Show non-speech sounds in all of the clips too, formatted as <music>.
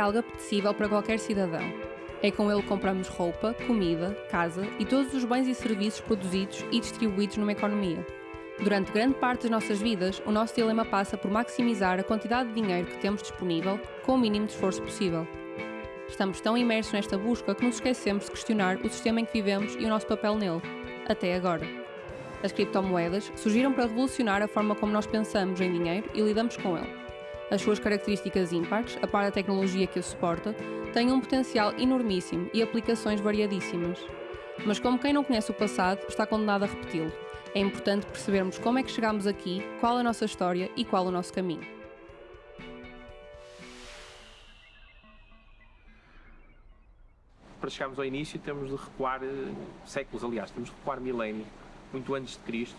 algo apetecível para qualquer cidadão. É com ele que compramos roupa, comida, casa e todos os bens e serviços produzidos e distribuídos numa economia. Durante grande parte das nossas vidas, o nosso dilema passa por maximizar a quantidade de dinheiro que temos disponível com o mínimo de esforço possível. Estamos tão imersos nesta busca que nos esquecemos de questionar o sistema em que vivemos e o nosso papel nele, até agora. As criptomoedas surgiram para revolucionar a forma como nós pensamos em dinheiro e lidamos com ele. As suas características ímpares, a par da tecnologia que a suporta, têm um potencial enormíssimo e aplicações variadíssimas. Mas como quem não conhece o passado, está condenado a repeti-lo é importante percebermos como é que chegamos aqui, qual a nossa história e qual o nosso caminho. Para chegarmos ao início temos de recuar uh, séculos, aliás, temos de recuar milénios, muito antes de Cristo,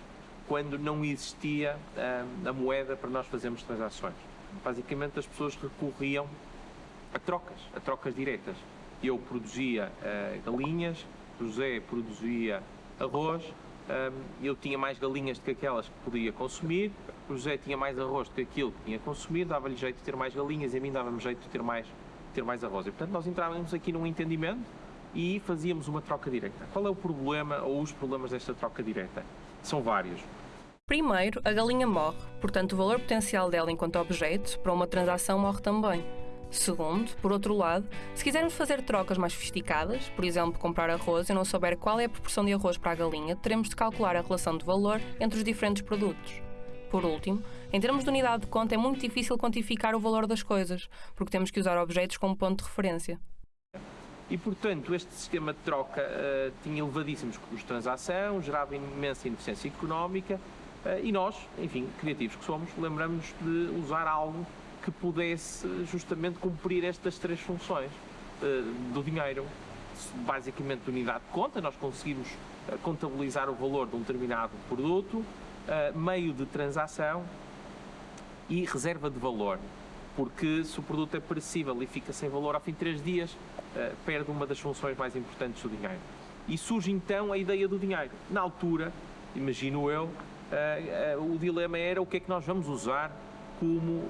quando não existia uh, a moeda para nós fazermos transações. Basicamente as pessoas recorriam a trocas, a trocas diretas. Eu produzia uh, galinhas, José produzia arroz, eu tinha mais galinhas do que aquelas que podia consumir, José tinha mais arroz do que aquilo que tinha consumido, dava-lhe jeito de ter mais galinhas e a mim dava-me jeito de ter mais, ter mais arroz. E, portanto, nós entrávamos aqui num entendimento e fazíamos uma troca direta. Qual é o problema ou os problemas desta troca direta? São vários. Primeiro, a galinha morre, portanto, o valor potencial dela enquanto objeto para uma transação morre também. Segundo, por outro lado, se quisermos fazer trocas mais sofisticadas, por exemplo, comprar arroz e não souber qual é a proporção de arroz para a galinha, teremos de calcular a relação de valor entre os diferentes produtos. Por último, em termos de unidade de conta, é muito difícil quantificar o valor das coisas, porque temos que usar objetos como ponto de referência. E, portanto, este sistema de troca uh, tinha elevadíssimos custos de transação, gerava imensa ineficiência económica e nós, enfim, criativos que somos, lembramos de usar algo que pudesse justamente cumprir estas três funções uh, do dinheiro. Basicamente, unidade de conta, nós conseguimos uh, contabilizar o valor de um determinado produto, meio de transação e reserva de valor. Porque se o produto é perecível e fica sem valor ao fim de três dias, perde uma das funções mais importantes do dinheiro. E surge então a ideia do dinheiro. Na altura, imagino eu, o dilema era o que é que nós vamos usar como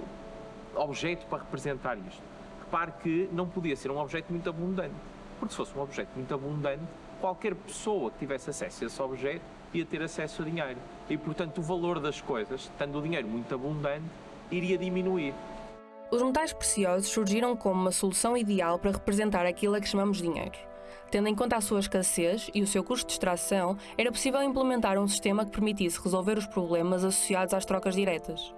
objeto para representar isto. Repare que não podia ser um objeto muito abundante, porque se fosse um objeto muito abundante, qualquer pessoa que tivesse acesso a esse objeto ia ter acesso a dinheiro. E, portanto, o valor das coisas, tendo o dinheiro muito abundante, iria diminuir. Os metais preciosos surgiram como uma solução ideal para representar aquilo a que chamamos dinheiro. Tendo em conta a sua escassez e o seu custo de extração, era possível implementar um sistema que permitisse resolver os problemas associados às trocas diretas.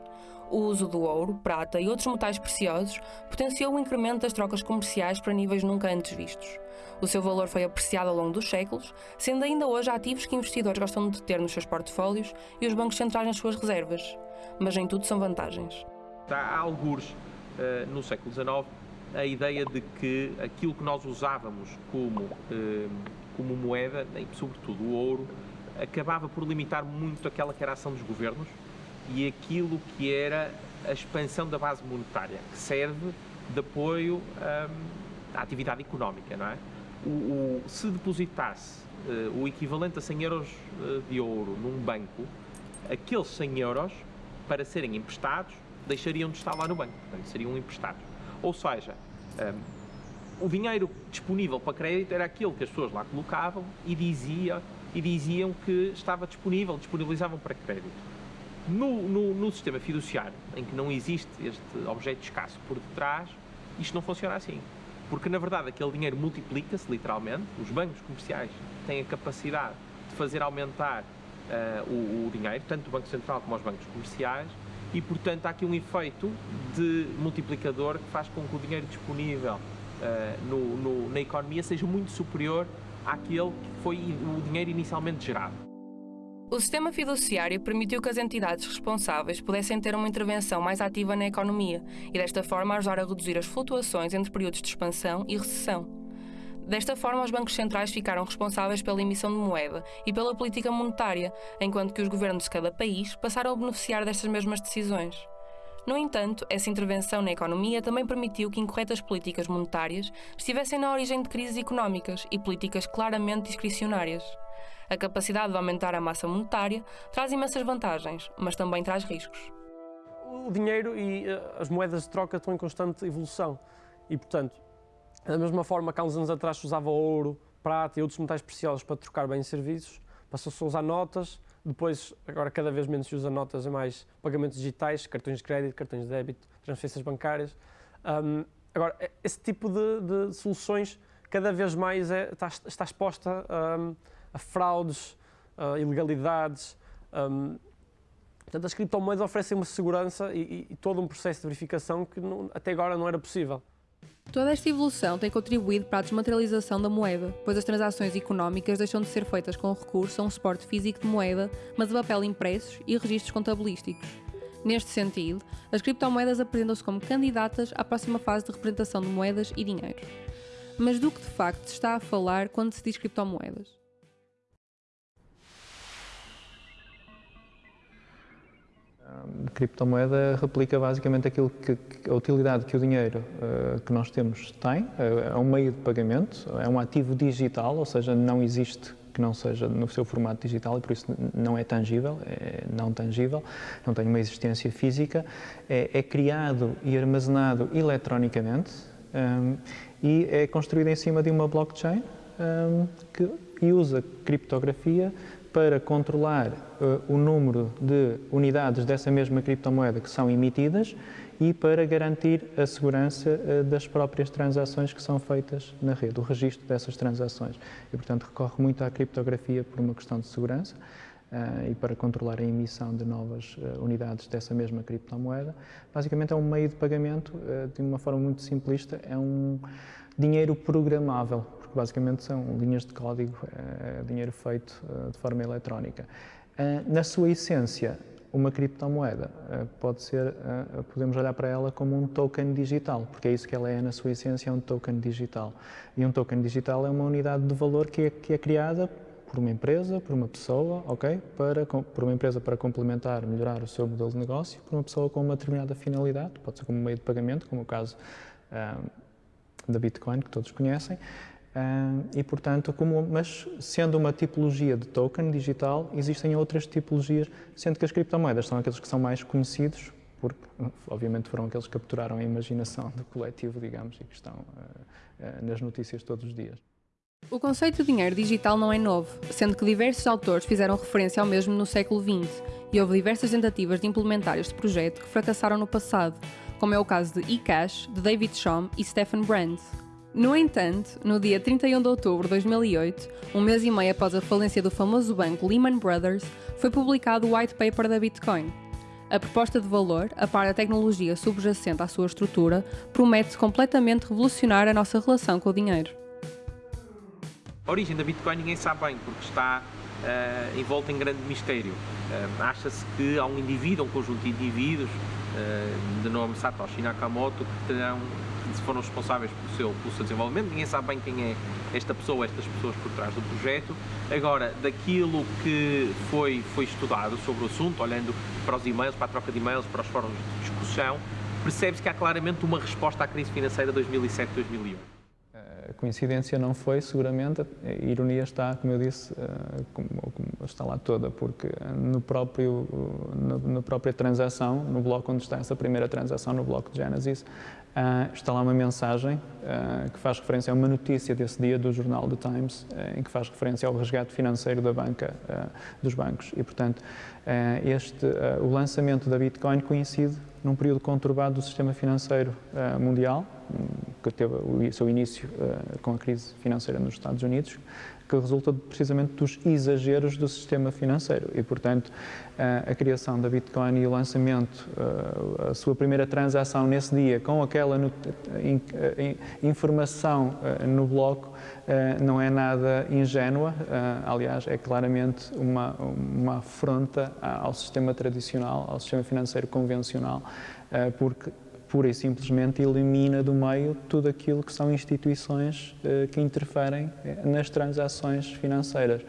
O uso do ouro, prata e outros metais preciosos potenciou o incremento das trocas comerciais para níveis nunca antes vistos. O seu valor foi apreciado ao longo dos séculos, sendo ainda hoje ativos que investidores gostam de ter nos seus portfólios e os bancos centrais nas suas reservas. Mas nem tudo são vantagens. Há algures uh, no século XIX a ideia de que aquilo que nós usávamos como, uh, como moeda, sobretudo o ouro, acabava por limitar muito aquela que era a ação dos governos e aquilo que era a expansão da base monetária, que serve de apoio hum, à atividade económica, não é? O, o, se depositasse uh, o equivalente a 100 euros uh, de ouro num banco, aqueles 100 euros, para serem emprestados, deixariam de estar lá no banco, portanto, seriam emprestados. Ou seja, um, o dinheiro disponível para crédito era aquele que as pessoas lá colocavam e, dizia, e diziam que estava disponível, disponibilizavam para crédito. No, no, no, sistema fiduciário, em que não existe este objeto escasso por detrás, isto não funciona assim. Porque, na verdade, aquele dinheiro multiplica-se, literalmente. Os bancos comerciais têm a capacidade de fazer aumentar uh, o, o, dinheiro, tanto o Banco Central como os bancos comerciais, e, portanto, há aqui um efeito de multiplicador que faz com que o dinheiro disponível uh, no, na economia seja muito superior àquele que foi o dinheiro inicialmente gerado. O sistema fiduciário permitiu que as entidades responsáveis pudessem ter uma intervenção mais ativa na economia e, desta forma, ajudar a reduzir as flutuações entre períodos de expansão e recessão. Desta forma, os bancos centrais ficaram responsáveis pela emissão de moeda e pela política monetária, enquanto que os governos de cada país passaram a beneficiar destas mesmas decisões. No entanto, essa intervenção na economia também permitiu que incorretas políticas monetárias estivessem na origem de crises económicas e políticas claramente discricionárias. A capacidade de aumentar a massa monetária traz imensas vantagens, mas também traz riscos. O dinheiro e eh, as moedas de troca estão em constante evolução E, portanto, da mesma forma que há uns anos atrás se usava ouro, prata e outros metais preciosos para trocar bens e serviços, passou-se a usar notas, depois, agora cada vez menos se usa notas e mais pagamentos digitais, cartões de crédito, cartões de débito, transferências bancárias. Um, agora, esse tipo de, de, soluções cada vez mais é, está, está, exposta a fraudes, a ilegalidades. Um, portanto, as criptomoedas oferecem uma segurança e, e, e, todo um processo de verificação que não, até agora não era possível. Toda esta evolução tem contribuído para a desmaterialização da moeda, pois as transações económicas deixam de ser feitas com recurso a um suporte físico de moeda, mas a papel impressos e registros contabilísticos. Neste sentido, as criptomoedas apresentam-se como candidatas à próxima fase de representação de moedas e dinheiro. Mas do que de facto se está a falar quando se diz criptomoedas? A criptomoeda replica basicamente aquilo que, a utilidade que o dinheiro uh, que nós temos tem, é, é um meio de pagamento, é um ativo digital, ou seja, não existe que não seja no seu formato digital e por isso não é tangível, é não tangível, não tem uma existência física, é, é criado e armazenado eletronicamente um, e é construído em cima de uma blockchain um, que, e usa criptografia para controlar uh, o número de unidades dessa mesma criptomoeda que são emitidas e para garantir a segurança uh, das próprias transações que são feitas na rede, o registro dessas transações. E, portanto, recorre muito à criptografia por uma questão de segurança uh, e para controlar a emissão de novas unidades dessa mesma criptomoeda. Basicamente, é um meio de pagamento, de uma forma muito simplista, é um dinheiro programável, basicamente são linhas de código, é, dinheiro feito é, de forma eletrónica. É, na sua essência, uma criptomoeda pode ser, podemos olhar para ela como um token digital, porque é isso que ela é na sua essência, é um token digital. E um token digital é uma unidade de valor que é, que é criada por uma empresa, por uma pessoa, ok? Para, por uma empresa para complementar, melhorar o seu modelo de negócio, por uma pessoa com uma determinada finalidade, pode ser como meio de pagamento, como o caso da Bitcoin, que todos conhecem, E, portanto, como, mas sendo uma tipologia de token digital, existem outras tipologias, sendo que as criptomoedas são aqueles que são mais conhecidos, porque, obviamente, foram aqueles que capturaram a imaginação do coletivo, digamos, e que estão uh, uh, nas notícias todos os dias. O conceito de dinheiro digital não é novo, sendo que diversos autores fizeram referência ao mesmo no século XX e houve diversas tentativas de implementar este projeto que fracassaram no passado, como é o caso de eCash, de David Shom e Stephen Brand, no entanto, no dia 31 de outubro de 2008, um mês e meio após a falência do famoso banco Lehman Brothers, foi publicado o white paper da Bitcoin. A proposta de valor, a par da tecnologia subjacente à sua estrutura, promete completamente revolucionar a nossa relação com o dinheiro. A origem da Bitcoin ninguém sabe bem, porque está uh, envolta em grande mistério. Uh, Acha-se que há um indivíduo, um conjunto de indivíduos, uh, de nome Satoshi Nakamoto, que terão foram responsáveis pelo seu, pelo seu desenvolvimento, ninguém sabe bem quem é esta pessoa, estas pessoas por trás do projeto. Agora, daquilo que foi, foi estudado sobre o assunto, olhando para os e-mails, para a troca de e-mails, para os fóruns de discussão, percebe-se que há claramente uma resposta à crise financeira de 2007-2001. A coincidência não foi, seguramente, a ironia está, como eu disse, eh, está lá toda, porque no próprio, na própria transação, no bloco onde está essa primeira transação, no bloco de Genesis, Uh, está lá uma mensagem uh, que faz referência a uma notícia desse dia do jornal The Times, uh, em que faz referência ao resgate financeiro da banca, dos bancos. E, portanto, este, o lançamento da Bitcoin coincide num período conturbado do sistema financeiro mundial, que teve o seu início com a crise financeira nos Estados Unidos, que resulta precisamente dos exageros do sistema financeiro. E, portanto, a criação da Bitcoin e o lançamento, a sua primeira transação nesse dia com aquela informação no bloco não é nada ingênua, aliás, é claramente uma, uma afronta ao sistema tradicional, ao sistema financeiro convencional, porque pura e simplesmente elimina do meio tudo aquilo que são instituições uh, que interferem eh, nas transações financeiras,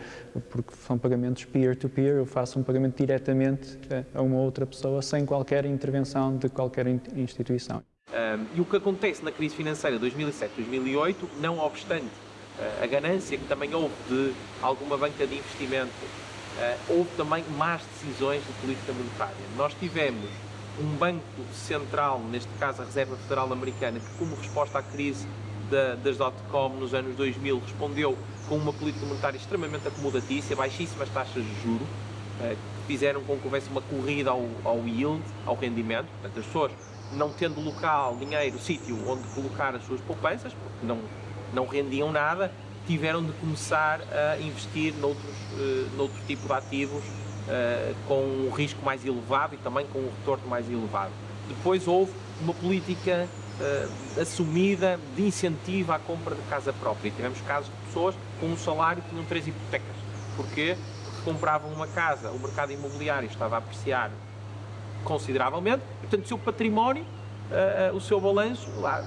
porque são pagamentos peer-to-peer, -peer, eu faço um pagamento diretamente uh, a uma outra pessoa sem qualquer intervenção de qualquer instituição. Um, e o que acontece na crise financeira de 2007-2008, não obstante a ganância que também houve de alguma banca de investimento, houve também más decisões de política monetária. Nós tivemos um banco central, neste caso a Reserva Federal Americana, que como resposta à crise da, das dot-com nos anos 2000 respondeu com uma política monetária extremamente acomodatícia, baixíssimas taxas de juros, eh, que fizeram com que houvesse uma corrida ao, ao yield, ao rendimento, portanto as pessoas não tendo local, dinheiro, sítio onde colocar as suas poupanças, porque não, não rendiam nada, tiveram de começar a investir noutros, uh, noutro tipo de ativos uh, com um risco mais elevado e também com um retorno mais elevado. Depois houve uma política uh, assumida de incentivo à compra de casa própria. Tivemos casos de pessoas com um salário que tinham três hipotecas. Porquê? Porque compravam uma casa, o mercado imobiliário estava a apreciar consideravelmente, portanto o seu património, uh, o seu balanço lá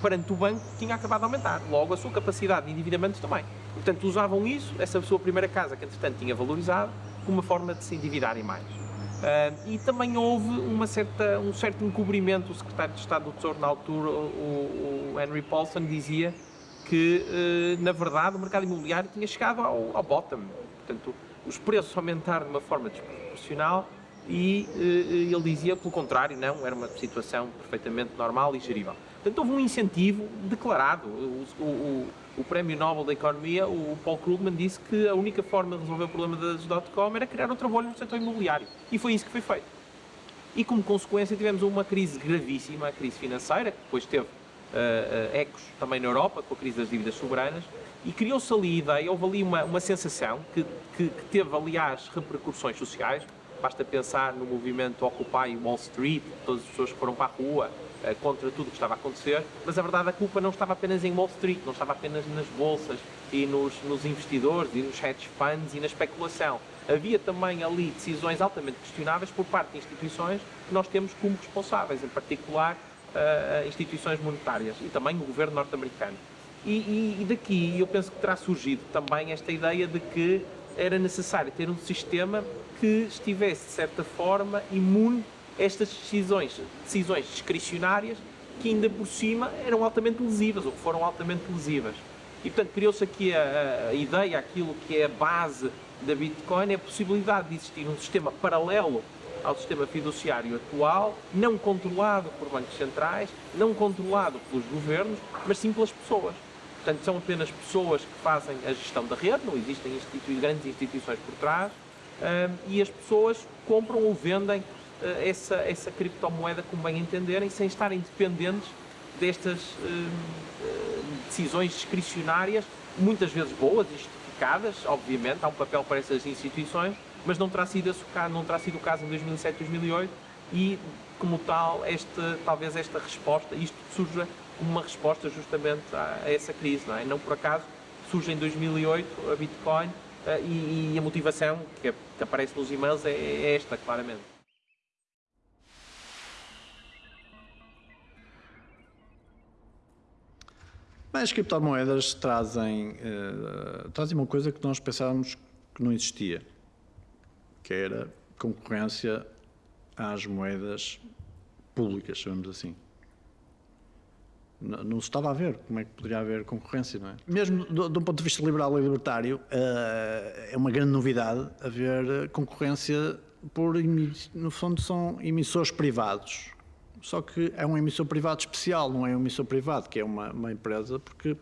perante o banco tinha acabado de aumentar, logo a sua capacidade de endividamento também. Portanto usavam isso, essa sua primeira casa que entretanto tinha valorizado, como uma forma de se endividarem mais. Uh, e também houve uma certa, um certo encobrimento, o secretário de Estado do Tesouro na altura, o, o Henry Paulson, dizia que, na verdade, o mercado imobiliário tinha chegado ao, ao bottom. Portanto, os preços aumentaram de uma forma desproporcional e uh, ele dizia, pelo contrário, não, era uma situação perfeitamente normal e gerível. Portanto, houve um incentivo declarado. O, o, o Prémio Nobel da Economia, o Paul Krugman, disse que a única forma de resolver o problema das dot-com era criar outra bolha no setor imobiliário. E foi isso que foi feito. E como consequência tivemos uma crise gravíssima, a crise financeira, que depois teve uh, uh, ecos também na Europa, com a crise das dívidas soberanas, e criou-se ali a ideia, houve ali uma, uma sensação que, que, que teve, aliás, repercussões sociais, Basta pensar no movimento Occupy Wall Street, todas as pessoas que foram para a rua contra tudo o que estava a acontecer, mas a verdade a culpa não estava apenas em Wall Street, não estava apenas nas bolsas e nos, nos investidores e nos hedge funds e na especulação. Havia também ali decisões altamente questionáveis por parte de instituições que nós temos como responsáveis, em particular uh, instituições monetárias e também o governo norte-americano. E, e, e daqui eu penso que terá surgido também esta ideia de que era necessário ter um sistema que estivesse, de certa forma, imune estas decisões, decisões discricionárias que ainda por cima eram altamente lesivas, ou que foram altamente lesivas. E, portanto, criou-se aqui a, a, ideia, aquilo que é a base da Bitcoin, é a possibilidade de existir um sistema paralelo ao sistema fiduciário atual, não controlado por bancos centrais, não controlado pelos governos, mas sim pelas pessoas. Portanto, são apenas pessoas que fazem a gestão da rede, não existem institui grandes instituições por trás, e as pessoas compram ou vendem essa, essa criptomoeda como bem entenderem, sem estarem dependentes destas uh, decisões discricionárias, muitas vezes boas e justificadas, obviamente, há um papel para essas instituições, mas não terá sido, não terá sido o caso em 2007, 2008 e, como tal, este, talvez esta resposta, isto surja como uma resposta justamente a, a essa crise, não é? Não por acaso surge em 2008 a Bitcoin e, e, a motivação que, que aparece nos e-mails é, é esta, claramente. Bem, as criptomoedas trazem, uh, trazem uma coisa que nós pensávamos que não existia, que era concorrência às moedas públicas, chamamos assim. Não, não se estava a ver como é que poderia haver concorrência, não é? Mesmo de um ponto de vista liberal e libertário, uh, é uma grande novidade haver concorrência por, no fundo, são emissores privados. Só que é um emissor privado especial, não é um emissor privado, que é uma, uma empresa, porque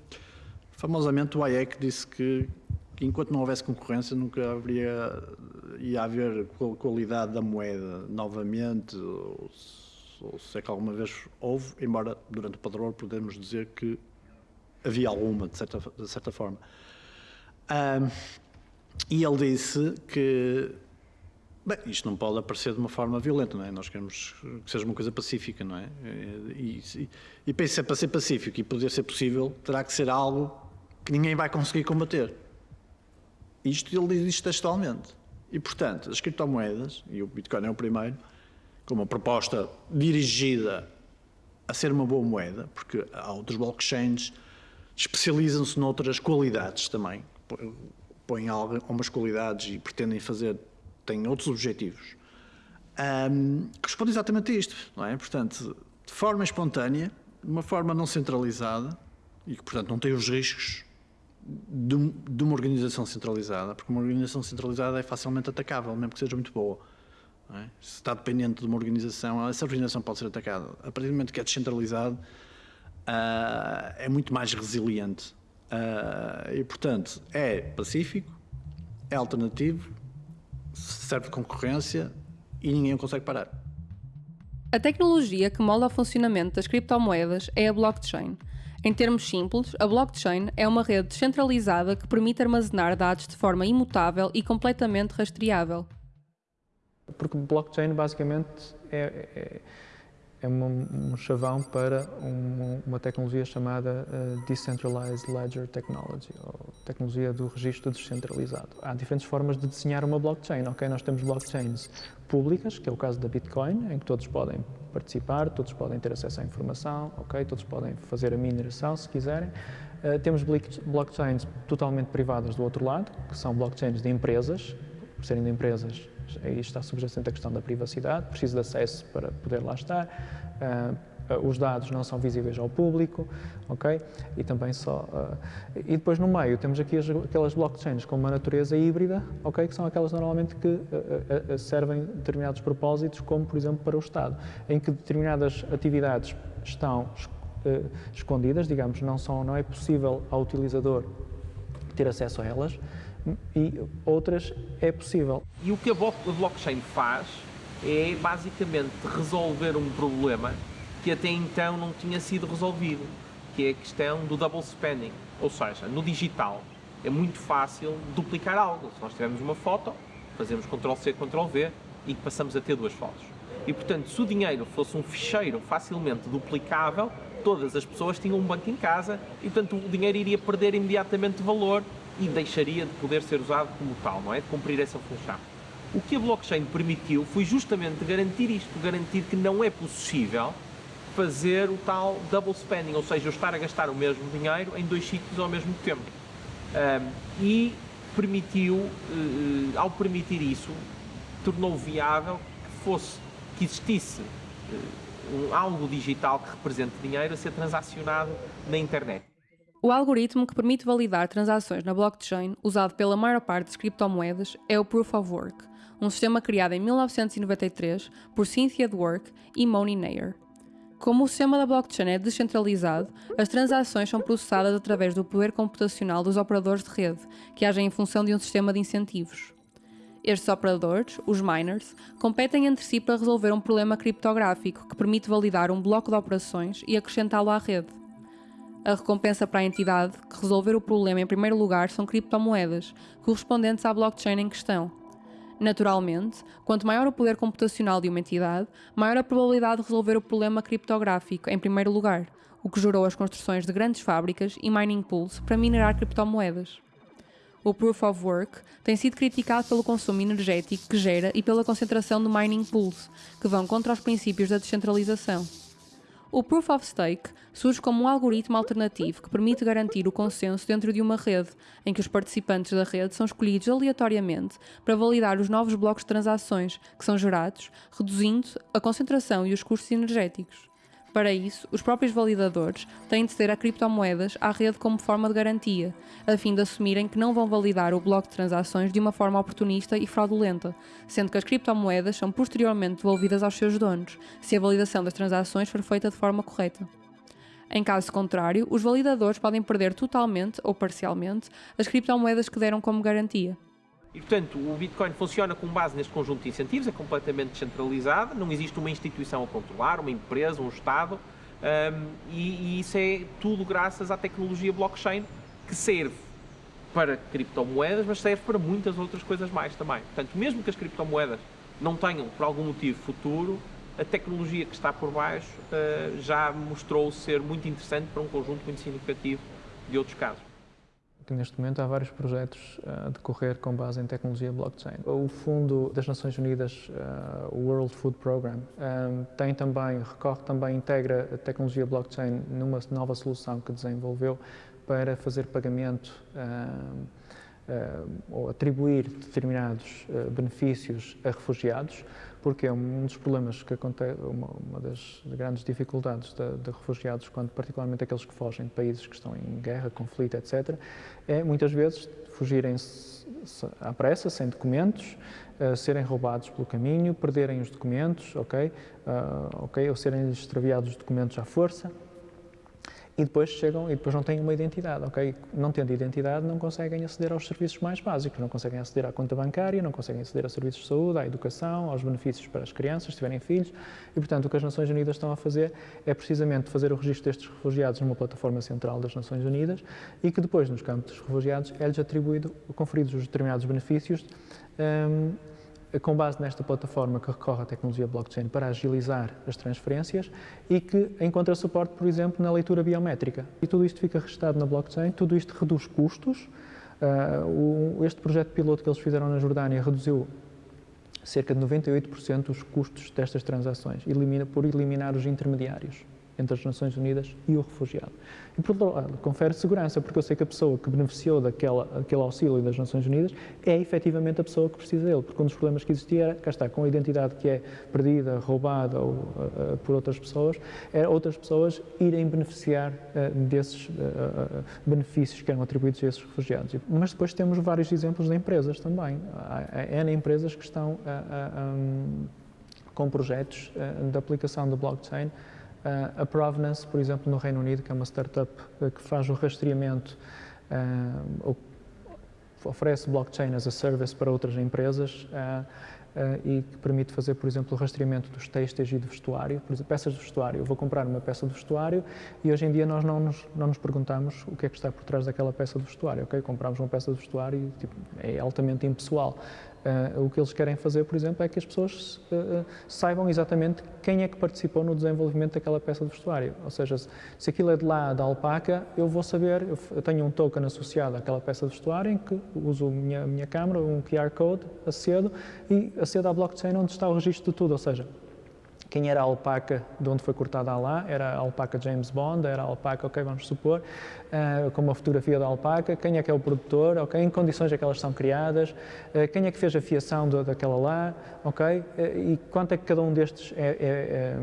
famosamente o Hayek disse que, que enquanto não houvesse concorrência nunca haveria, ia haver qualidade da moeda novamente, ou, ou se é que alguma vez houve, embora durante o padrão podemos dizer que havia alguma, de certa, de certa forma. Um, e ele disse que Bem, isto não pode aparecer de uma forma violenta, não é? Nós queremos que seja uma coisa pacífica, não é? E, e, e penso que para ser pacífico e poder ser possível, terá que ser algo que ninguém vai conseguir combater. Isto ele diz textualmente. E, portanto, as criptomoedas, e o Bitcoin é o primeiro, com uma proposta dirigida a ser uma boa moeda, porque há outros blockchains especializam-se noutras qualidades também, põem algumas qualidades e pretendem fazer, têm outros objetivos. Um, responde exatamente a isto, não é? Portanto, de forma espontânea, de uma forma não centralizada e que, portanto, não tem os riscos de, de uma organização centralizada, porque uma organização centralizada é facilmente atacável, mesmo que seja muito boa é? Se está dependente de uma organização, essa organização pode ser atacada. A partir do momento que é descentralizado, uh, é muito mais resiliente. Uh, e, portanto, é pacífico, é alternativo, serve de concorrência e ninguém consegue parar. A tecnologia que molda o funcionamento das criptomoedas é a blockchain. Em termos simples, a blockchain é uma rede descentralizada que permite armazenar dados de forma imutável e completamente rastreável. Porque blockchain basicamente é, é, é uma, um chavão para uma, tecnologia chamada uh, Decentralized Ledger Technology, ou tecnologia do registro descentralizado. Há diferentes formas de desenhar uma blockchain. Okay? Nós temos blockchains públicas, que é o caso da Bitcoin, em que todos podem participar, todos podem ter acesso à informação, okay? todos podem fazer a mineração se quiserem. Uh, temos blockchains totalmente privadas do outro lado, que são blockchains de empresas, por serem de empresas aí está subjacente a questão da privacidade, preciso de acesso para poder lá estar, uh, os dados não são visíveis ao público, ok? E também só... Uh, e depois no meio temos aqui as, aquelas blockchains com uma natureza híbrida, ok? Que são aquelas normalmente que uh, servem determinados propósitos, como por exemplo para o Estado, em que determinadas atividades estão escondidas, digamos, não, são, não é possível ao utilizador ter acesso a elas, e outras é possível. E o que a blockchain faz é basicamente resolver um problema que até então não tinha sido resolvido, que é a questão do double spending. Ou seja, no digital é muito fácil duplicar algo. Se nós tivermos uma foto, fazemos Ctrl-C, Ctrl-V e passamos a ter duas fotos. E portanto, se o dinheiro fosse um ficheiro facilmente duplicável, todas as pessoas tinham um banco em casa e portanto o dinheiro iria perder imediatamente valor e deixaria de poder ser usado como tal, não é? De cumprir essa função. O que a blockchain permitiu foi justamente garantir isto, garantir que não é possível fazer o tal double spending, ou seja, eu estar a gastar o mesmo dinheiro em dois sítios ao mesmo tempo. Um, e permitiu, uh, ao permitir isso, tornou viável que fosse, que existisse uh, um, algo digital que represente dinheiro a ser transacionado na internet. O algoritmo que permite validar transações na blockchain, usado pela maior parte das criptomoedas, é o Proof of Work, um sistema criado em 1993 por Cynthia Dwork e Moni Nair. Como o sistema da blockchain é descentralizado, as transações são processadas através do poder computacional dos operadores de rede, que agem em função de um sistema de incentivos. Estes operadores, os miners, competem entre si para resolver um problema criptográfico que permite validar um bloco de operações e acrescentá-lo à rede. A recompensa para a entidade que resolver o problema em primeiro lugar são criptomoedas, correspondentes à blockchain em questão. Naturalmente, quanto maior o poder computacional de uma entidade, maior a probabilidade de resolver o problema criptográfico em primeiro lugar, o que gerou as construções de grandes fábricas e mining pools para minerar criptomoedas. O Proof of Work tem sido criticado pelo consumo energético que gera e pela concentração de mining pools, que vão contra os princípios da descentralização. O Proof of Stake surge como um algoritmo alternativo que permite garantir o consenso dentro de uma rede, em que os participantes da rede são escolhidos aleatoriamente para validar os novos blocos de transações que são gerados, reduzindo a concentração e os custos energéticos. Para isso, os próprios validadores têm de ceder a criptomoedas à rede como forma de garantia, a fim de assumirem que não vão validar o bloco de transações de uma forma oportunista e fraudulenta, sendo que as criptomoedas são posteriormente devolvidas aos seus donos, se a validação das transações for feita de forma correta. Em caso contrário, os validadores podem perder totalmente ou parcialmente as criptomoedas que deram como garantia. E, portanto, o Bitcoin funciona com base neste conjunto de incentivos, é completamente descentralizado, não existe uma instituição a controlar, uma empresa, um Estado, um, e, e, isso é tudo graças à tecnologia blockchain, que serve para criptomoedas, mas serve para muitas outras coisas mais também. Portanto, mesmo que as criptomoedas não tenham, por algum motivo, futuro, a tecnologia que está por baixo uh, já mostrou ser muito interessante para um conjunto muito significativo de outros casos que neste momento há vários projetos a decorrer com base em tecnologia blockchain. O Fundo das Nações Unidas, o World Food Program, tem também, recorre também, integra a tecnologia blockchain numa nova solução que desenvolveu para fazer pagamento ou atribuir determinados benefícios a refugiados, porque é um dos problemas que acontece, uma, uma das grandes dificuldades de, de, refugiados, quando particularmente aqueles que fogem de países que estão em guerra, conflito, etc., é muitas vezes fugirem à pressa, sem documentos, uh, serem roubados pelo caminho, perderem os documentos, ok, uh, ok, ou serem extraviados os documentos à força e depois chegam e depois não têm uma identidade, ok? Não tendo identidade não conseguem aceder aos serviços mais básicos, não conseguem aceder à conta bancária, não conseguem aceder a serviços de saúde, à educação, aos benefícios para as crianças, se tiverem filhos, e portanto o que as Nações Unidas estão a fazer é precisamente fazer o registro destes refugiados numa plataforma central das Nações Unidas e que depois nos campos dos refugiados é-lhes atribuído, conferidos os determinados benefícios um, com base nesta plataforma que recorre à tecnologia blockchain para agilizar as transferências e que encontra suporte, por exemplo, na leitura biométrica. E tudo isto fica registado na blockchain, tudo isto reduz custos. Uh, este projeto piloto que eles fizeram na Jordânia reduziu cerca de 98% os custos destas transações, elimina, por eliminar os intermediários entre as Nações Unidas e o refugiado. E, por outro lado, confere segurança, porque eu sei que a pessoa que beneficiou daquela, daquele auxílio das Nações Unidas é efetivamente a pessoa que precisa dele, porque um dos problemas que existia era, cá está, com a identidade que é perdida, roubada ou, uh, por outras pessoas, era outras pessoas irem beneficiar uh, desses uh, benefícios que eram atribuídos a esses refugiados. Mas depois temos vários exemplos de empresas também. Há, há N empresas que estão um, com projetos de aplicação da blockchain Uh, a Provenance, por exemplo, no Reino Unido, que é uma startup uh, que faz o rastreamento, uh, oferece blockchain as a service para outras empresas e que permite fazer, por exemplo, o rastreamento dos têxteis e do vestuário, por exemplo, peças de vestuário. Eu vou comprar uma peça de vestuário e hoje em dia nós não nos, não nos perguntamos o que é que está por trás daquela peça de vestuário, ok? Compramos uma peça de vestuário e tipo, é altamente impessoal. Uh, o que eles querem fazer, por exemplo, é que as pessoas uh, saibam exatamente quem é que participou no desenvolvimento daquela peça de vestuário. Ou seja, se, se aquilo é de lá da alpaca, eu vou saber, eu, eu tenho um token associado àquela peça de vestuário em que uso a minha, minha câmera, um QR Code, acedo e acedo à blockchain onde está o registro de tudo. Ou seja, quem era a alpaca de onde foi cortada a lá, era a alpaca James Bond, era a alpaca, ok, vamos supor, uh, com uma fotografia da alpaca, quem é que é o produtor, ok, em condições é que elas são criadas, uh, quem é que fez a fiação do, daquela lá, ok, uh, e quanto é que cada um destes é, é, é,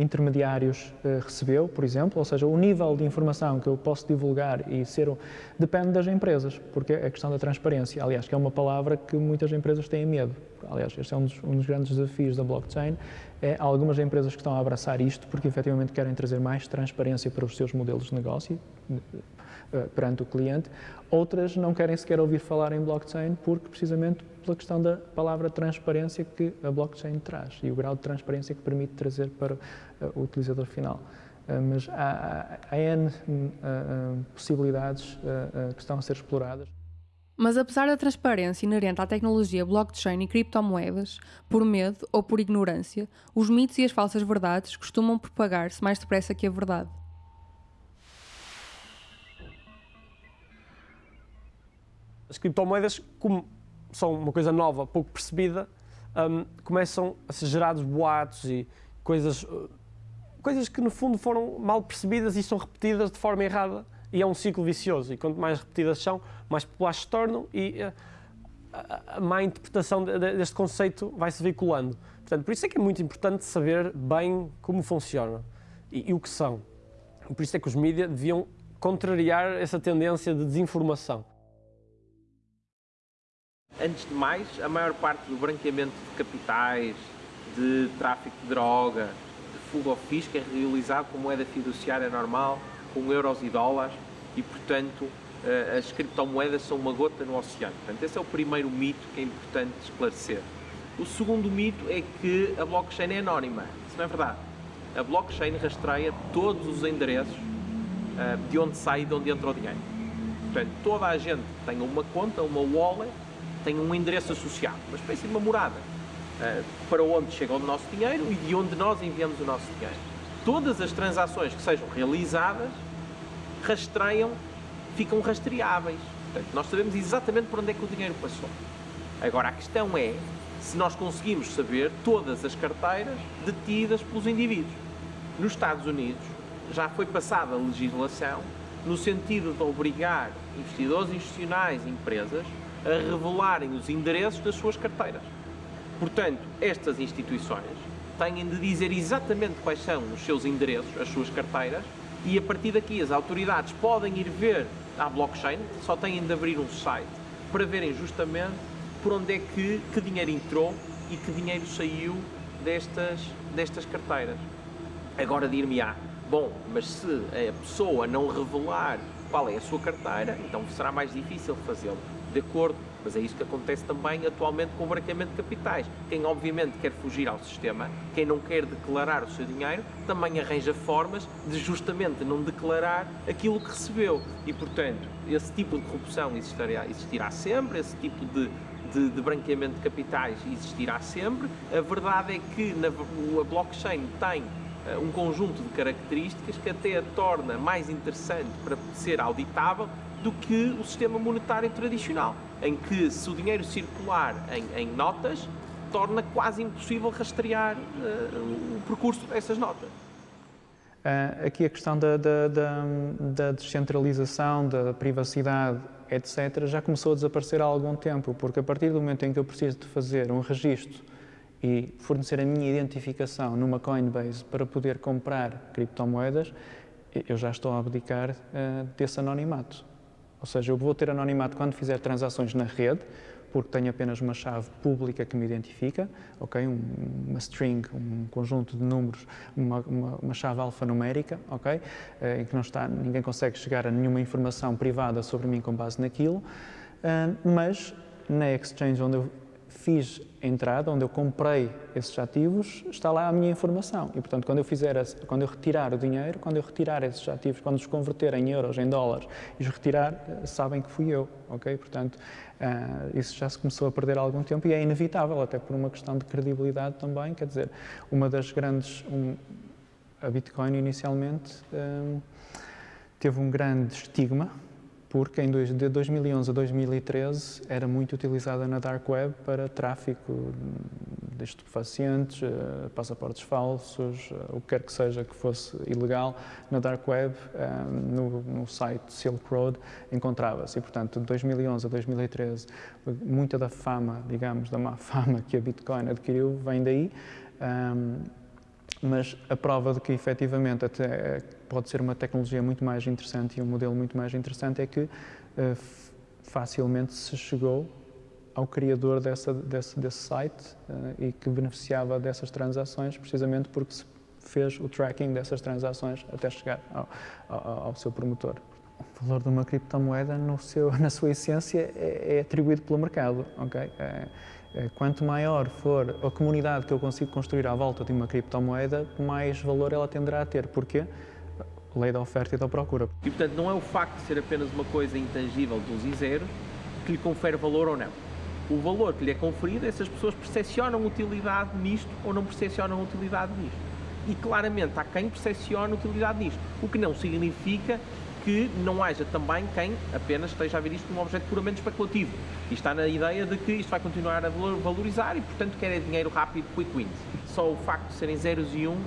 intermediários recebeu, por exemplo, ou seja, o nível de informação que eu posso divulgar e ser, depende das empresas, porque é a questão da transparência, aliás, que é uma palavra que muitas empresas têm medo, aliás, este é um dos, um dos grandes desafios da blockchain, é, algumas empresas que estão a abraçar isto porque efetivamente querem trazer mais transparência para os seus modelos de negócio uh, perante o cliente. Outras não querem sequer ouvir falar em blockchain porque precisamente pela questão da palavra transparência que a blockchain traz e o grau de transparência que permite trazer para uh, o utilizador final. Mas há, há, há N possibilidades que estão a ser exploradas. Mas apesar da transparência inerente à tecnologia blockchain e criptomoedas, por medo ou por ignorância, os mitos e as falsas verdades costumam propagar-se mais depressa que a verdade. As criptomoedas, como são uma coisa nova, pouco percebida, um, começam a ser gerados boatos e coisas, uh, coisas que no fundo foram mal percebidas e são repetidas de forma errada e é um ciclo vicioso. E quanto mais repetidas são, mais populares se tornam e eh, a, má interpretação deste conceito vai se veiculando. Portanto, por isso é que é muito importante saber bem como funciona e, e o que são. Por isso é que os mídias deviam contrariar essa tendência de desinformação. Antes de mais, a maior parte do branqueamento de capitais, de tráfico de droga, de fuga ao fisco é realizado com moeda fiduciária normal, com euros e dólares e, portanto, eh, as criptomoedas são uma gota no oceano. Portanto, esse é o primeiro mito que é importante esclarecer. O segundo mito é que a blockchain é anónima. Isso não é verdade. A blockchain rastreia todos os endereços eh, de onde sai e de onde entra o dinheiro. Portanto, toda a gente tem uma conta, uma wallet, tem um endereço associado, uma espécie de uma morada, eh, para onde chega o nosso dinheiro e de onde nós enviamos o nosso dinheiro todas as transações que sejam realizadas rastreiam, ficam rastreáveis. Portanto, nós sabemos exatamente por onde é que o dinheiro passou. Agora, a questão é se nós conseguimos saber todas as carteiras detidas pelos indivíduos. Nos Estados Unidos já foi passada a legislação no sentido de obrigar investidores institucionais e empresas a revelarem os endereços das suas carteiras. Portanto, estas instituições têm de dizer exatamente quais são os seus endereços, as suas carteiras, e a partir daqui as autoridades podem ir ver à blockchain, só têm de abrir um site para verem justamente por onde é que, que dinheiro entrou e que dinheiro saiu destas, destas carteiras. Agora dir-me-á, bom, mas se a pessoa não revelar qual é a sua carteira, então será mais difícil fazê-lo. De acordo, mas é isso que acontece também atualmente com o branqueamento de capitais. Quem obviamente quer fugir ao sistema, quem não quer declarar o seu dinheiro, também arranja formas de justamente não declarar aquilo que recebeu. E portanto, esse tipo de corrupção existirá, existirá sempre, esse tipo de, de, de, branqueamento de capitais existirá sempre. A verdade é que na, a blockchain tem uh, um conjunto de características que até a torna mais interessante para ser auditável do que o sistema monetário tradicional em que se o dinheiro circular em, em notas, torna quase impossível rastrear uh, o percurso dessas notas. Uh, aqui a questão da, da, da, da, descentralização, da privacidade, etc., já começou a desaparecer há algum tempo, porque a partir do momento em que eu preciso de fazer um registro e fornecer a minha identificação numa Coinbase para poder comprar criptomoedas, eu já estou a abdicar uh, desse anonimato. Ou seja, eu vou ter anonimato quando fizer transações na rede, porque tenho apenas uma chave pública que me identifica, ok? Um, uma string, um conjunto de números, uma, uma, uma chave alfanumérica, ok? Eh, em que não está, ninguém consegue chegar a nenhuma informação privada sobre mim com base naquilo, uh, mas na exchange onde eu fiz a entrada, onde eu comprei esses ativos, está lá a minha informação. E, portanto, quando eu fizer, quando eu retirar o dinheiro, quando eu retirar esses ativos, quando os converter em euros, em dólares e os retirar, eh, sabem que fui eu, ok? Portanto, uh, isso já se começou a perder há algum tempo e é inevitável, até por uma questão de credibilidade também. Quer dizer, uma das grandes. Um, a Bitcoin, inicialmente, um, teve um grande estigma porque em dois, de 2011 a 2013 era muito utilizada na Dark Web para tráfico de estupefacientes, uh, passaportes falsos, uh, o que quer que seja que fosse ilegal na Dark Web, uh, no, no, site Silk Road encontrava-se. E, portanto, de 2011 a 2013, muita da fama, digamos, da má <laughs> fama que a Bitcoin adquiriu vem daí. Mas a prova de que efetivamente até pode ser uma tecnologia muito mais interessante e um modelo muito mais interessante é que uh, facilmente se chegou ao criador dessa, desse, desse site uh, e que beneficiava dessas transações precisamente porque se fez o tracking dessas transações até chegar ao, ao, ao seu promotor. O valor de uma criptomoeda, no seu, <laughs> na sua essência, é, é atribuído pelo mercado. Okay? É, é, quanto maior for a comunidade que eu consigo construir à volta de uma criptomoeda, mais valor ela tenderá a ter. Porquê? Lei da oferta e da procura. E, portanto, não é o facto de ser apenas uma coisa intangível dos e zeros que lhe confere valor ou não. O valor que lhe é conferido é se as pessoas percepcionam utilidade nisto ou não percepcionam utilidade nisto. E claramente há quem percepcione utilidade nisto, o que não significa que não haja também quem apenas esteja a ver isto como um objeto puramente especulativo. E está na ideia de que isto vai continuar a valorizar e, portanto, quer é dinheiro rápido, quick wins. Só o facto de serem zeros e uns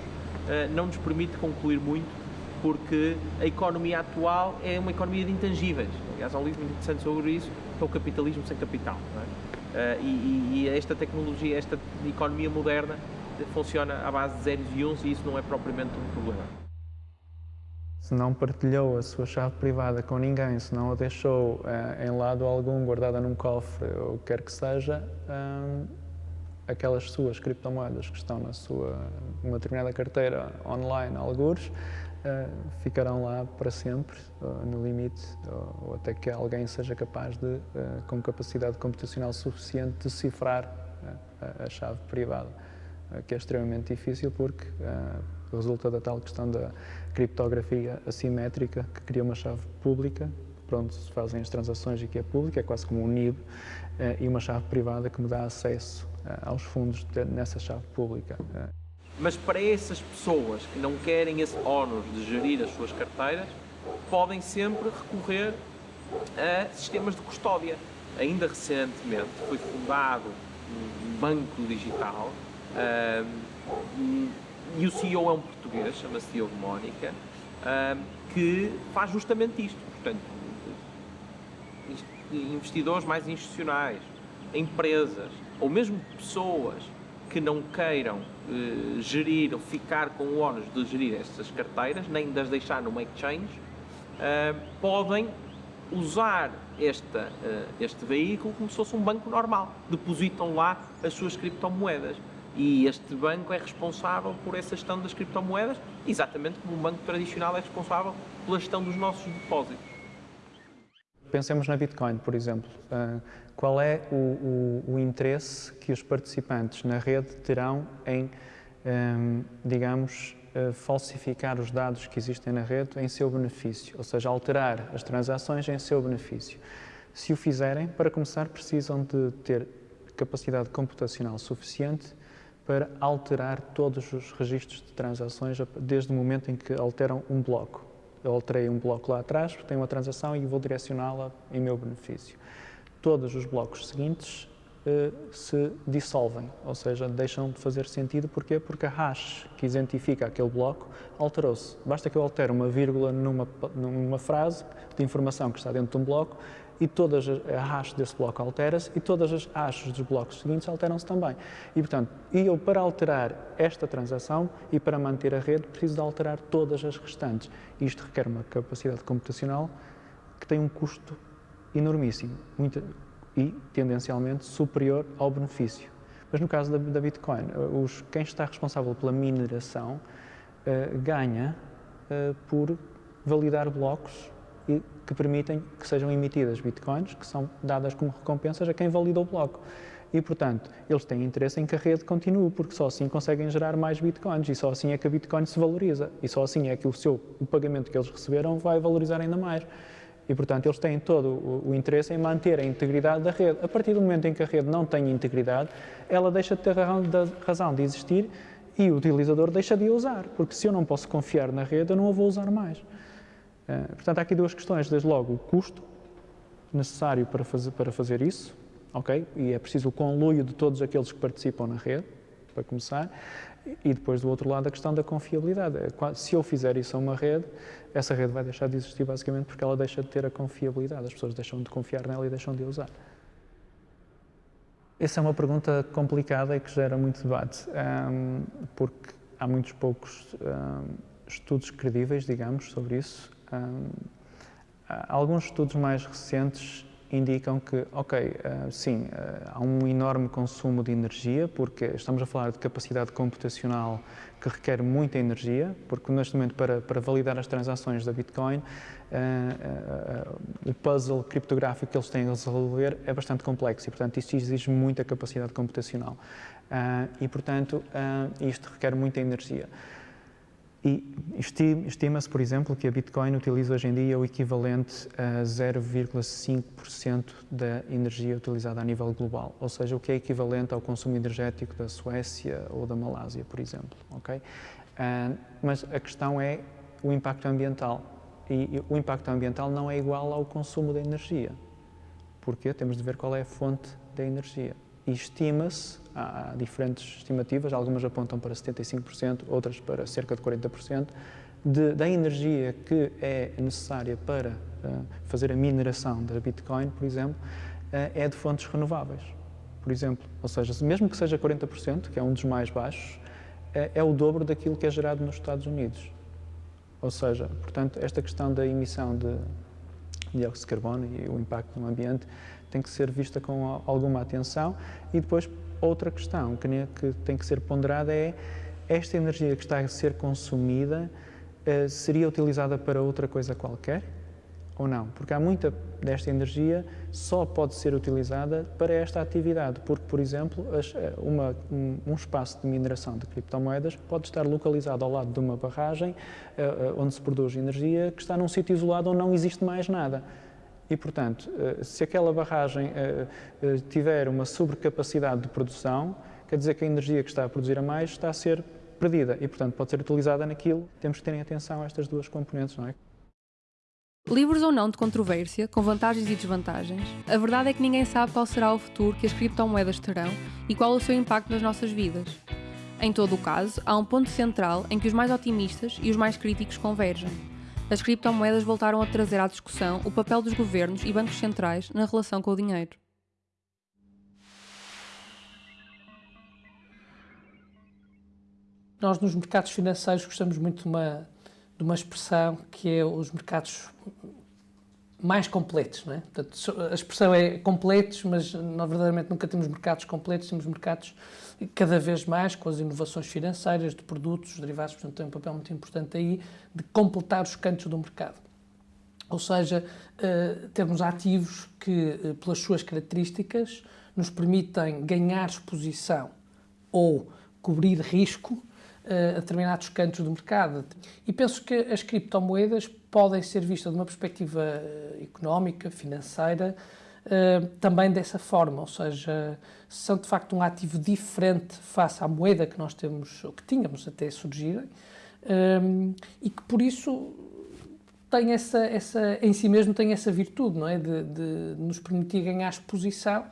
eh, não nos permite concluir muito porque a economia atual é uma economia de intangíveis. Aliás, há um livro muito interessante sobre isso, que é o capitalismo sem capital. É? Uh, e, e, esta tecnologia, esta economia moderna funciona à base de zeros e uns e isso não é propriamente um problema. Se não partilhou a sua chave privada com ninguém, se não a deixou uh, em lado algum, guardada num cofre ou o que quer que seja, aquelas suas criptomoedas que estão na sua uma determinada carteira online, algures, uh, ficarão lá para sempre, no limite, ou, até que alguém seja capaz de, uh, com capacidade computacional suficiente, decifrar a, a, chave privada, que é extremamente difícil porque resulta da tal questão da criptografia assimétrica, que cria uma chave pública, para onde se fazem as transações e que é pública, é quase como um NIB, e uma chave privada que me dá acesso aos fundos nessa chave pública. Mas para essas pessoas que não querem esse ónus de gerir as suas carteiras, podem sempre recorrer a sistemas de custódia. Ainda recentemente foi fundado um banco digital um, e o CEO é um português, chama-se Diogo Mónica, que faz justamente isto. Portanto, investidores mais institucionais, empresas ou mesmo pessoas que não queiram eh, gerir ou ficar com o ónus de gerir estas carteiras, nem das deixar numa exchange, eh, podem usar esta, eh, este veículo como se fosse um banco normal. Depositam lá as suas criptomoedas. E este banco é responsável por essa gestão das criptomoedas, exatamente como um banco tradicional é responsável pela gestão dos nossos depósitos. Pensemos na Bitcoin, por exemplo. Uh, qual é o, o, o, interesse que os participantes na rede terão em, um, digamos, uh, falsificar os dados que existem na rede em seu benefício, ou seja, alterar as transações em seu benefício? Se o fizerem, para começar, precisam de ter capacidade computacional suficiente para alterar todos os registros de transações desde o momento em que alteram um bloco. Eu alterei um bloco lá atrás, tenho uma transação e vou direcioná-la em meu benefício. Todos os blocos seguintes uh, se dissolvem, ou seja, deixam de fazer sentido. Porquê? Porque a hash que identifica aquele bloco alterou-se. Basta que eu altere uma vírgula numa, numa frase de informação que está dentro de um bloco e todas as, a hash desse bloco altera-se e todas as hashes dos blocos seguintes alteram-se também. E, portanto, eu para alterar esta transação e para manter a rede preciso de alterar todas as restantes. Isto requer uma capacidade computacional que tem um custo enormíssimo muito, e tendencialmente superior ao benefício. Mas no caso da, da Bitcoin, os, quem está responsável pela mineração uh, ganha uh, por validar blocos e que permitem que sejam emitidas bitcoins, que são dadas como recompensas a quem valida o bloco. E, portanto, eles têm interesse em que a rede continue, porque só assim conseguem gerar mais bitcoins e só assim é que a bitcoin se valoriza e só assim é que o, seu, o pagamento que eles receberam vai valorizar ainda mais. E, portanto, eles têm todo o, o, interesse em manter a integridade da rede. A partir do momento em que a rede não tem integridade, ela deixa de ter razão de existir e o utilizador deixa de a usar, porque se eu não posso confiar na rede, eu não a vou usar mais. Eh, portanto, há aqui duas questões. Desde logo, o custo necessário para fazer, para fazer isso, ok? E é preciso o conluio de todos aqueles que participam na rede, para começar. E depois, do outro lado, a questão da confiabilidade. É se eu fizer isso a uma rede, essa rede vai deixar de existir basicamente porque ela deixa de ter a confiabilidade. As pessoas deixam de confiar nela e deixam de a usar. Essa é uma pergunta complicada e que gera muito debate, um, porque há muitos poucos um, estudos credíveis, digamos, sobre isso alguns estudos mais recentes indicam que, ok, uh, sim, uh, há um enorme consumo de energia, porque estamos a falar de capacidade computacional que requer muita energia, porque neste momento, para, para validar as transações da Bitcoin, uh, o puzzle criptográfico que eles têm a resolver é bastante complexo e, portanto, isto exige muita capacidade computacional. e, portanto, isto requer muita energia. E estima-se, por exemplo, que a Bitcoin utiliza hoje em dia o equivalente a 0,5% da energia utilizada a nível global, ou seja, o que é equivalente ao consumo energético da Suécia ou da Malásia, por exemplo. Okay? Uh, mas a questão é o impacto ambiental. E o impacto ambiental não é igual ao consumo da energia. Porque temos de ver qual é a fonte da energia. E estima-se Há diferentes estimativas, algumas apontam para 75%, outras para cerca de 40%, de, da energia que é necessária para uh, fazer a mineração da Bitcoin, por exemplo, uh, é de fontes renováveis, por exemplo. Ou seja, mesmo que seja 40%, que é um dos mais baixos, uh, é o dobro daquilo que é gerado nos Estados Unidos. Ou seja, portanto, esta questão da emissão de dióxido de carbono e o impacto no ambiente tem que ser vista com alguma atenção e depois Outra questão que, tem que ser ponderada é esta energia que está a ser consumida uh, seria utilizada para outra coisa qualquer ou não? Porque há muita desta energia só pode ser utilizada para esta atividade, porque, por exemplo, eh, uma, um, espaço de mineração de criptomoedas pode estar localizado ao lado de uma barragem uh, onde se produz energia que está num sítio isolado onde não existe mais nada. E, portanto, eh, se aquela barragem eh, eh, tiver uma sobrecapacidade de produção, quer dizer que a energia que está a produzir a mais está a ser perdida e, portanto, pode ser utilizada naquilo. Temos que terem atenção a estas duas componentes, não é? Livres ou não de controvérsia, com vantagens e desvantagens, a verdade é que ninguém sabe qual será o futuro que as criptomoedas terão e qual o seu impacto nas nossas vidas. Em todo o caso, há um ponto central em que os mais otimistas e os mais críticos convergem as criptomoedas voltaram a trazer à discussão o papel dos governos e bancos centrais na relação com o dinheiro. Nós, nos mercados financeiros, gostamos muito de uma, de uma expressão que é os mercados mais completos, não é? Portanto, a expressão é completos, mas nós verdadeiramente nunca temos mercados completos, temos mercados cada vez mais com as inovações financeiras de produtos, derivados, portanto tem um papel muito importante aí de completar os cantos do mercado. Ou seja, uh, termos ativos que, uh, pelas suas características, nos permitem ganhar exposição ou cobrir risco a determinados cantos do mercado. E penso que as criptomoedas podem ser vistas de uma perspectiva eh, económica, financeira, eh, também dessa forma, ou seja, são de facto um ativo diferente face à moeda que nós temos, ou que tínhamos até surgirem, eh, e que por isso tem essa, essa, em si mesmo tem essa virtude, não é? De, de nos permitir ganhar exposição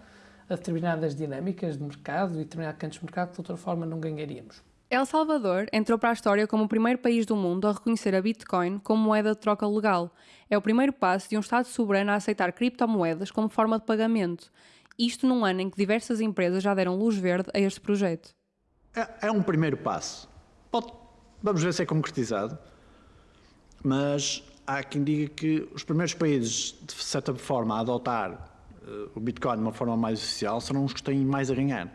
a determinadas dinâmicas de mercado e determinados cantos de mercado que de outra forma não ganharíamos. El Salvador entrou para a história como o primeiro país do mundo a reconhecer a Bitcoin como moeda de troca legal. É o primeiro passo de um Estado soberano a aceitar criptomoedas como forma de pagamento. Isto num ano em que diversas empresas já deram luz verde a este projeto. É, é um primeiro passo. Pode, vamos ver se é concretizado. Mas há quem diga que os primeiros países, de certa forma, a adotar uh, o Bitcoin de uma forma mais oficial serão os que têm mais a ganhar.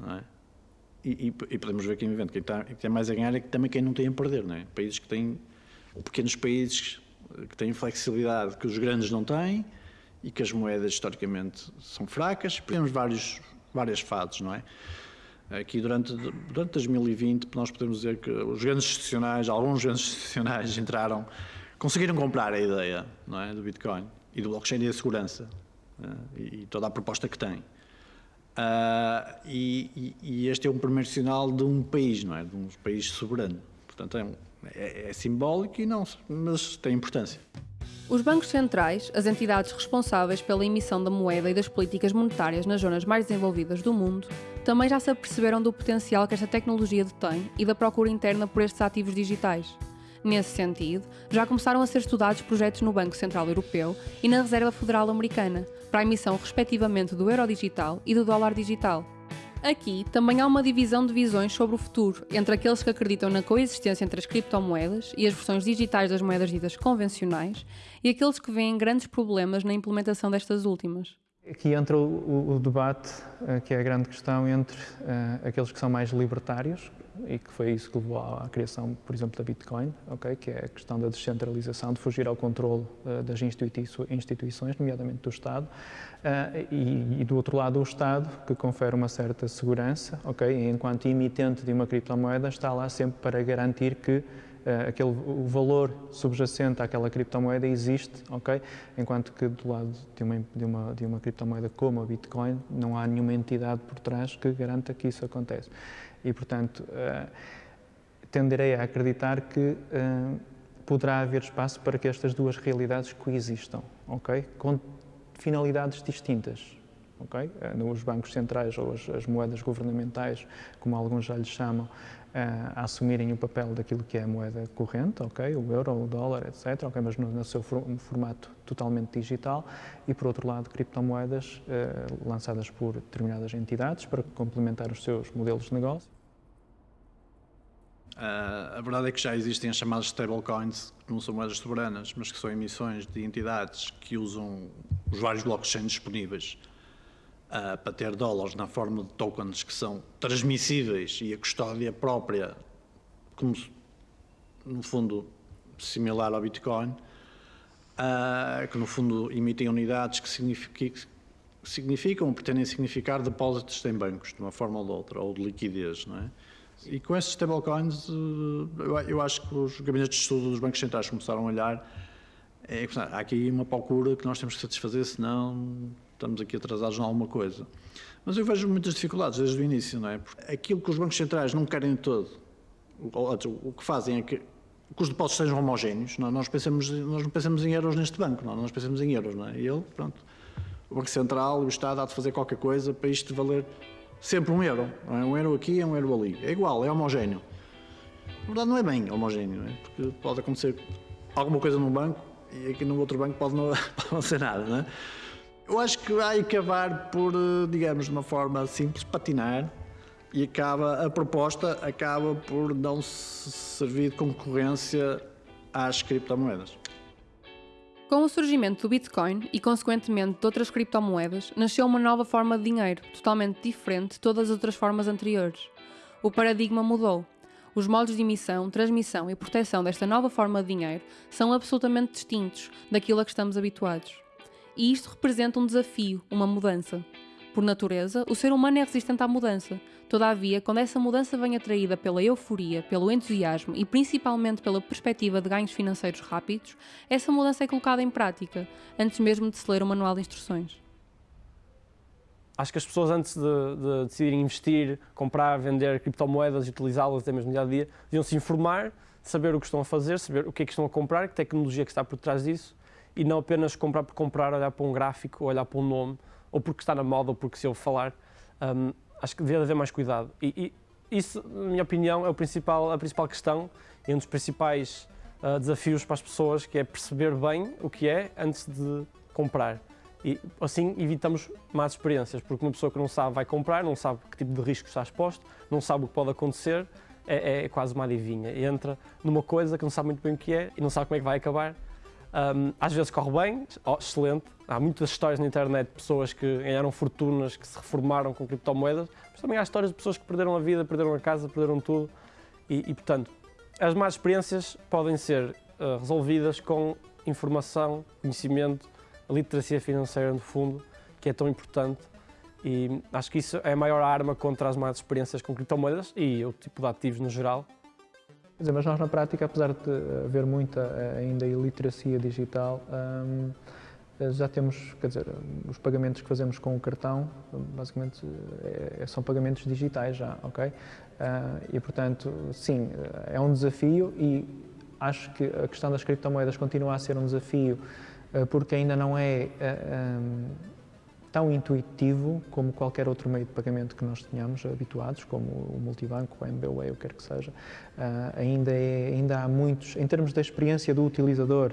Não é? E, e, podemos ver aqui no evento, quem, está, tem mais a ganhar é que também quem não tem a perder, não é? Países que têm, pequenos países que têm flexibilidade que os grandes não têm e que as moedas historicamente são fracas. Temos vários, várias fases, não é? Aqui durante, durante 2020 nós podemos dizer que os grandes institucionais, alguns grandes institucionais entraram, conseguiram comprar a ideia não é, do Bitcoin e do blockchain e da segurança é? e toda a proposta que tem. Uh, e, e, este é um primeiro sinal de um país, não é? De um país soberano. Portanto, é, é, é simbólico e não, mas tem importância. Os bancos centrais, as entidades responsáveis pela emissão da moeda e das políticas monetárias nas zonas mais desenvolvidas do mundo, também já se aperceberam do potencial que esta tecnologia detém e da procura interna por estes ativos digitais. Nesse sentido, já começaram a ser estudados projetos no Banco Central Europeu e na Reserva Federal Americana, para a emissão respectivamente do euro digital e do dólar digital. Aqui também há uma divisão de visões sobre o futuro entre aqueles que acreditam na coexistência entre as criptomoedas e as versões digitais das moedas ditas convencionais e aqueles que veem grandes problemas na implementação destas últimas. Aqui entra o, o, debate, uh, que é a grande questão, entre uh, aqueles que são mais libertários, e que foi isso que levou à criação, por exemplo, da Bitcoin, okay, que é a questão da descentralização, de fugir ao controle uh, das instituições, nomeadamente do Estado, e, e, do outro lado o Estado, que confere uma certa segurança, okay, enquanto emitente de uma criptomoeda, está lá sempre para garantir que uh, aquele, o valor subjacente àquela criptomoeda existe, ok? Enquanto que do lado de uma, de, uma, de uma criptomoeda como a Bitcoin, não há nenhuma entidade por trás que garanta que isso acontece. E, portanto, uh, tenderei a acreditar que uh, poderá haver espaço para que estas duas realidades coexistam, ok? Com finalidades distintas, ok? Nos bancos centrais ou as, as moedas governamentais, como alguns já lhes chamam, a assumirem o papel daquilo que é a moeda corrente, ok, o euro, o dólar, etc, mas no, no seu formato totalmente digital. E por outro lado criptomoedas eh, lançadas por determinadas entidades para complementar os seus modelos de negócio. Uh, a verdade é que já existem as chamadas stablecoins, que não são moedas soberanas, mas que são emissões de entidades que usam os vários blockchains disponíveis uh, para ter dólares na forma de tokens que são transmissíveis e a custódia própria, como no fundo similar ao Bitcoin, uh, que no fundo emitem unidades que significam ou pretendem significar depósitos em bancos, de uma forma ou de outra, ou de liquidez, não é? E com esses stablecoins, eu acho que os gabinetes de estudo dos bancos centrais começaram a olhar. É, há aqui uma procura que nós temos que satisfazer, senão estamos aqui atrasados em alguma coisa. Mas eu vejo muitas dificuldades desde o início, não é? Porque aquilo que os bancos centrais não querem todo, o que fazem é que, que os depósitos sejam homogéneos. Não, é? nós, pensamos, nós não pensamos em euros neste banco, não, é? nós pensamos em euros, não é? E ele, pronto, o Banco Central, o Estado há de fazer qualquer coisa para isto valer sempre um euro. Não é? Um euro aqui um euro ali. É igual, é homogéneo. Na verdade não é bem homogéneo, é? porque pode acontecer alguma coisa num banco e aqui no outro banco pode não, <laughs> pode não ser nada, não é? Eu acho que vai acabar por, eh, digamos, de uma forma simples, patinar e acaba, a proposta acaba por não servir de concorrência às criptomoedas. Com o surgimento do Bitcoin e, consequentemente, de outras criptomoedas, nasceu uma nova forma de dinheiro, totalmente diferente de todas as outras formas anteriores. O paradigma mudou. Os modos de emissão, transmissão e proteção desta nova forma de dinheiro são absolutamente distintos daquilo a que estamos habituados. E isto representa um desafio, uma mudança. Por natureza, o ser humano é resistente à mudança. Todavia, quando essa mudança vem atraída pela euforia, pelo entusiasmo e principalmente pela perspectiva de ganhos financeiros rápidos, essa mudança é colocada em prática, antes mesmo de se ler o manual de instruções. Acho que as pessoas, antes de, de decidirem investir, comprar, vender criptomoedas e utilizá-las até mesmo no dia a dia, deviam se informar, saber o que estão a fazer, saber o que é que estão a comprar, que tecnologia que está por trás disso e não apenas comprar por comprar, olhar para um gráfico, olhar para um nome ou porque está na moda, ou porque se ouve falar, um, acho que devia haver mais cuidado. E, e, isso, na minha opinião, é o principal, a principal questão e um dos principais uh, desafios para as pessoas, que é perceber bem o que é antes de comprar. E assim evitamos más experiências, porque uma pessoa que não sabe vai comprar, não sabe que tipo de risco está exposto, não sabe o que pode acontecer, é, é quase uma adivinha. Entra numa coisa que não sabe muito bem o que é e não sabe como é que vai acabar um, às vezes corre bem, oh, excelente. Há muitas histórias na internet de pessoas que ganharam fortunas, que se reformaram com criptomoedas, mas também há histórias de pessoas que perderam a vida, perderam a casa, perderam tudo. E, e portanto, as más experiências podem ser uh, resolvidas com informação, conhecimento, literacia financeira, no fundo, que é tão importante. E acho que isso é a maior arma contra as más experiências com criptomoedas e o tipo de ativos no geral. Quer dizer, mas nós na prática, apesar de haver muita eh, ainda iliteracia digital, hum, já temos, quer dizer, os pagamentos que fazemos com o cartão, basicamente é, são pagamentos digitais já, ok? Uh, e portanto, sim, é um desafio e acho que a questão das criptomoedas continua a ser um desafio uh, porque ainda não é uh, um, tão intuitivo como qualquer outro meio de pagamento que nós tenhamos habituados, como o multibanco, o MBWay, o que quer que seja. Uh, ainda, é, ainda há muitos, em termos da experiência do utilizador,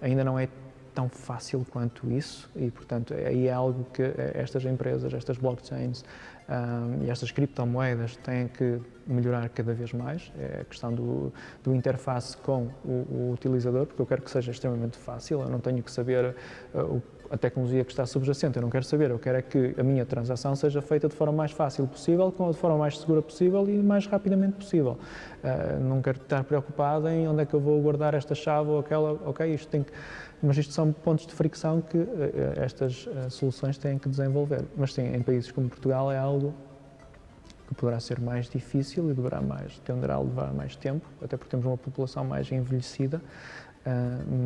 ainda não é tão fácil quanto isso e, portanto, aí é algo que estas empresas, estas blockchains um, e estas criptomoedas têm que melhorar cada vez mais. É a questão do, do interface com o, o, utilizador, porque eu quero que seja extremamente fácil, eu não tenho que saber uh, o a tecnologia que está subjacente, eu não quero saber, eu quero é que a minha transação seja feita de forma mais fácil possível, de forma mais segura possível e mais rapidamente possível. Uh, não quero estar preocupado em onde é que eu vou guardar esta chave ou aquela, ok, isto tem que... Mas isto são pontos de fricção que uh, estas uh, soluções têm que desenvolver. Mas sim, em países como Portugal é algo que poderá ser mais difícil e deverá mais, tenderá a levar mais tempo, até porque temos uma população mais envelhecida,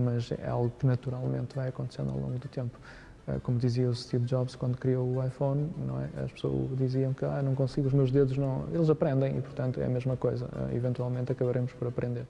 mas é algo que naturalmente vai acontecendo ao longo do tempo. Ah, como dizia o Steve Jobs quando criou o iPhone, é? as pessoas diziam que ah, não consigo, os meus dedos não. Eles aprendem e, portanto, é a mesma coisa. Ah, eventualmente acabaremos por aprender.